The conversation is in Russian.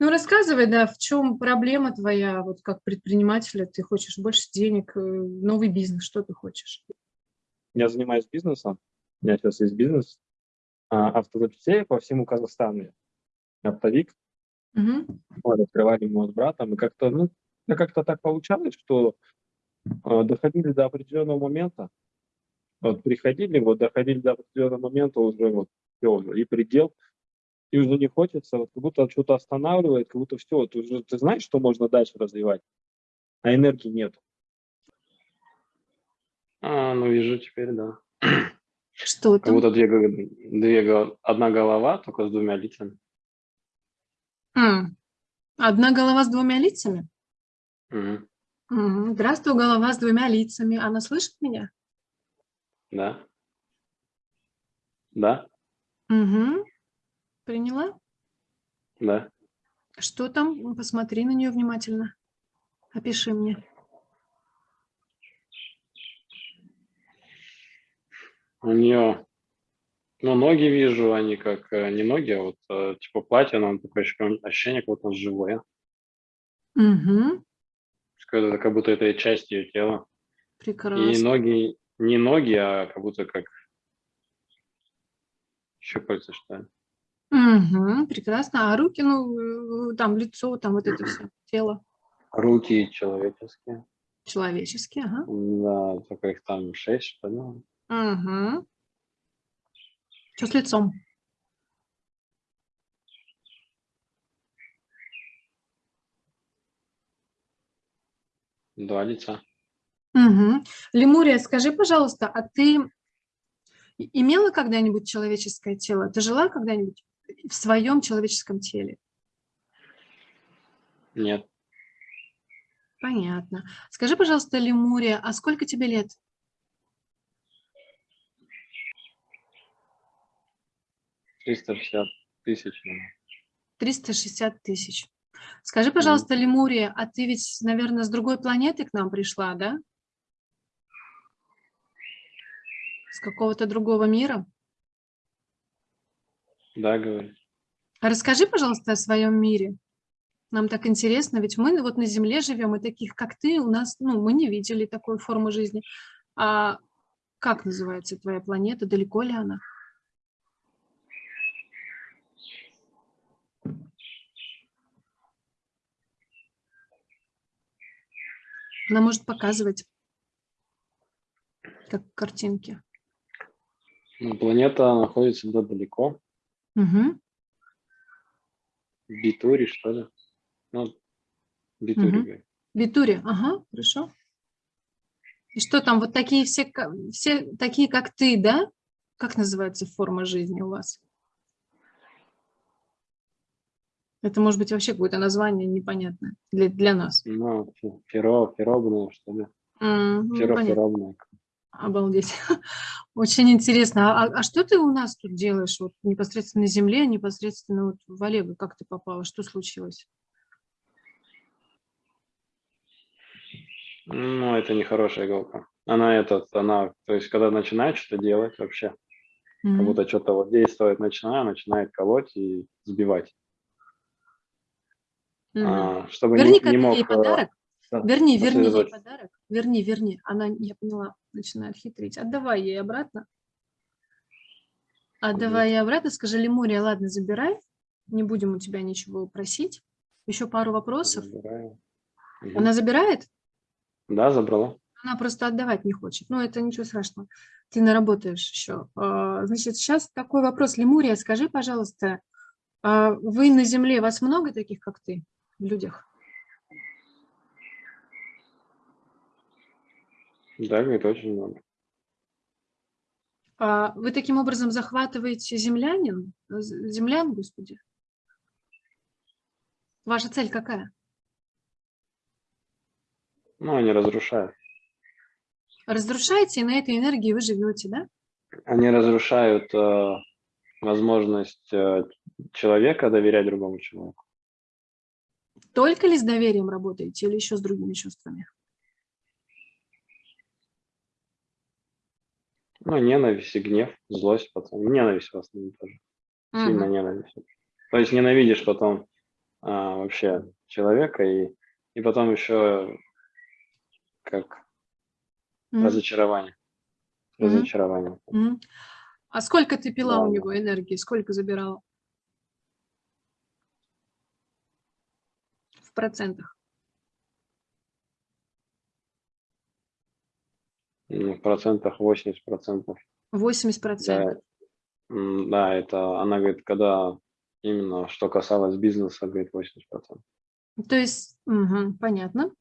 Ну, рассказывай, да, в чем проблема твоя, вот как предпринимателя, ты хочешь больше денег, э, новый бизнес, что ты хочешь? Я занимаюсь бизнесом, у меня сейчас есть бизнес, а, автозапчастей по всему Казахстану, оптовик, Угу. вот, открывали мы с братом, и как-то, ну, как-то так получалось, что э, доходили до определенного момента, вот приходили, вот доходили до определенного момента уже вот все и предел, и уже не хочется, вот как будто что-то останавливает, как будто все, ты уже ты знаешь, что можно дальше развивать, а энергии нет. А, ну вижу теперь, да. Что Как там? будто две, две, одна голова, только с двумя лицами. М, Одна голова с двумя лицами? Мгм. Мгм. Здравствуй, голова с двумя лицами. Она слышит меня? Да. Да, Угу. Приняла? да. Что там? Посмотри на нее внимательно. Опиши мне. У нее, ну, ноги вижу, они как, э, не ноги, а вот, э, типа платье, но такое ощущение, как будто живое. Угу. Как будто, это часть ее тела. И Прекрасно. ноги, не ноги, а как будто как щупальца, что ли. Угу. Прекрасно. А руки, ну, э, там лицо, там вот это все, тело Руки человеческие. человеческие, ага. Да, только их там шесть, что ли. Угу. Что с лицом? Два лица. Угу. Лемурия, скажи, пожалуйста, а ты имела когда-нибудь человеческое тело? Ты жила когда-нибудь в своем человеческом теле? Нет, Понятно. Скажи, пожалуйста, Лемурия, а сколько тебе лет? триста шестьдесят тысяч. наверное. 360 тысяч. Скажи, пожалуйста, Лемурия, а ты ведь, наверное, с другой планеты к нам пришла, да? С какого-то другого мира? Да, говорит. А Расскажи, пожалуйста, о своем мире. Нам так интересно, ведь мы вот на Земле живем, и таких, как ты, у нас, ну, мы не видели такой формы жизни. А как называется твоя планета? Далеко ли она? Она может показывать, как картинки. Ну, планета находится да, далеко, Мгм. в Битуре, что ли. Ну, Мгм. говорит. Витуре, ага, хорошо. И что там, вот такие все, все такие, как ты, да? Как называется форма жизни у вас? Это может быть вообще какое-то название непонятное для, для нас. Ну, феро, феробная, что ли. Феро, понятно. феробная. Обалдеть. Очень интересно. А, а что ты у нас тут делаешь? Вот непосредственно на Земле, непосредственно вот в Олега, как ты попала? Что случилось? Ну, это не хорошая иголка. Она этот, она, то есть, когда начинает что-то делать вообще, как Мгм. будто что-то вот действовать начинает, начинает колоть и сбивать. Мгм. А, чтобы Верни не, как не мог... э, подарок. Верни, верни ей подарок. Верни, верни. Она, я поняла, начинает хитрить. Отдавай ей обратно. Отдавай ей обратно. Скажи, Лемурия, ладно, забирай. Не будем у тебя ничего просить. Еще пару вопросов. Забираю. Она забирает? Да, забрала. Она просто отдавать не хочет. Ну, это ничего страшного. Ты наработаешь еще. А, Значит, сейчас такой вопрос. Лемурия, скажи, пожалуйста, а вы на Земле, вас много таких, как ты, в людях? Да, говорит, очень много. А Вы таким образом захватываете землянин, землян, господи? Ваша цель какая? Ну, они разрушают. Разрушаете, и на этой энергии вы живете, да? Они разрушают э, возможность э, человека доверять другому человеку. Только ли с доверием работаете или еще с другими чувствами? Ну, ненависть и гнев, злость потом. Ненависть в основном тоже. Сильная Мгм. ненависть. То есть ненавидишь потом а, вообще человека, и, и потом еще как Мгм. разочарование. Разочарование. Мгм. А сколько ты пила у Да. него энергии? Сколько забирала? В процентах. Ну, в процентах 80 процентов. 80 процентов. Да, да, это она говорит, когда именно что касалось бизнеса, говорит 80 процентов. То есть, мгм, понятно.